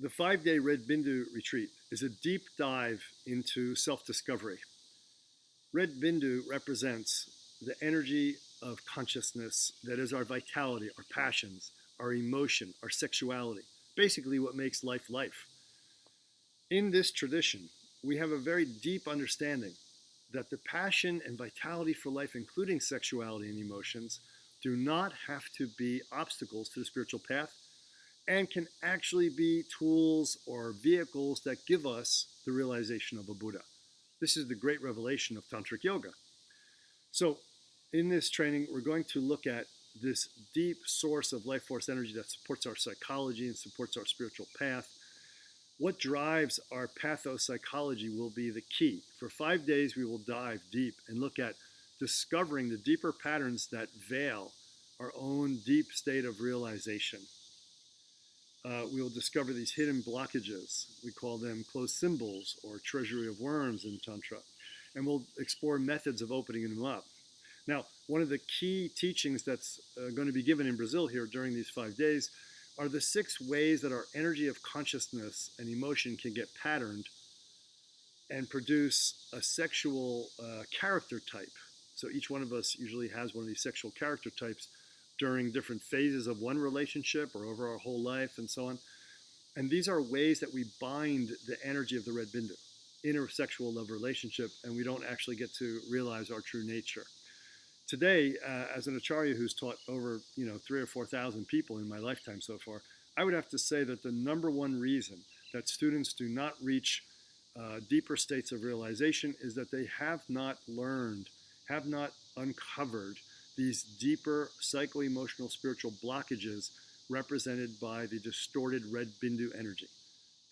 The five day Red Bindu retreat is a deep dive into self discovery. Red Bindu represents the energy of consciousness that is our vitality, our passions, our emotion, our sexuality, basically what makes life life. In this tradition, we have a very deep understanding that the passion and vitality for life, including sexuality and emotions, do not have to be obstacles to the spiritual path and can actually be tools or vehicles that give us the realization of a Buddha. This is the great revelation of Tantric Yoga. So, in this training, we're going to look at this deep source of life force energy that supports our psychology and supports our spiritual path. What drives our pathopsychology will be the key. For five days, we will dive deep and look at discovering the deeper patterns that veil our own deep state of realization uh, we will discover these hidden blockages. We call them closed symbols or treasury of worms in Tantra. And we'll explore methods of opening them up. Now, one of the key teachings that's uh, going to be given in Brazil here during these five days are the six ways that our energy of consciousness and emotion can get patterned and produce a sexual uh, character type. So each one of us usually has one of these sexual character types during different phases of one relationship or over our whole life and so on. And these are ways that we bind the energy of the red bindu, intersexual love relationship, and we don't actually get to realize our true nature. Today, uh, as an acharya who's taught over you know three or four thousand people in my lifetime so far, I would have to say that the number one reason that students do not reach uh, deeper states of realization is that they have not learned, have not uncovered these deeper psycho-emotional spiritual blockages represented by the distorted red bindu energy.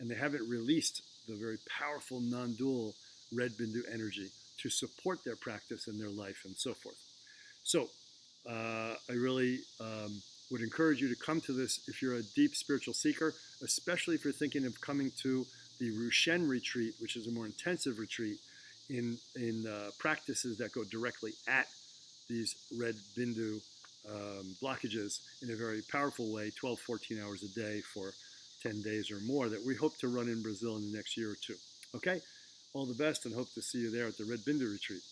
And they haven't released the very powerful non-dual red bindu energy to support their practice and their life and so forth. So uh, I really um, would encourage you to come to this if you're a deep spiritual seeker, especially if you're thinking of coming to the Rushen retreat, which is a more intensive retreat in, in uh, practices that go directly at these red bindu um, blockages in a very powerful way, 12, 14 hours a day for 10 days or more that we hope to run in Brazil in the next year or two. Okay? All the best and hope to see you there at the Red Bindu Retreat.